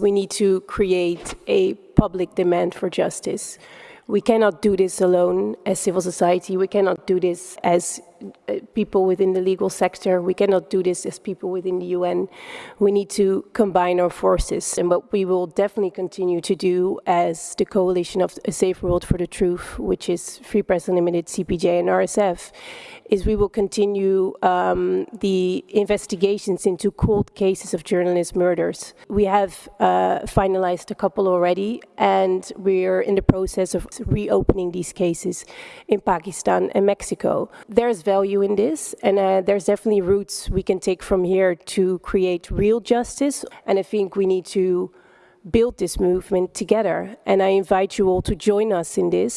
We need to create a public demand for justice. We cannot do this alone as civil society. We cannot do this as people within the legal sector. We cannot do this as people within the UN. We need to combine our forces. And what we will definitely continue to do as the coalition of a Safer World for the Truth, which is Free Press Unlimited, CPJ and RSF, is we will continue um, the investigations into cold cases of journalist murders. We have uh, finalized a couple already, and we're in the process of reopening these cases in Pakistan and Mexico. There's value in this, and uh, there's definitely routes we can take from here to create real justice, and I think we need to build this movement together. And I invite you all to join us in this.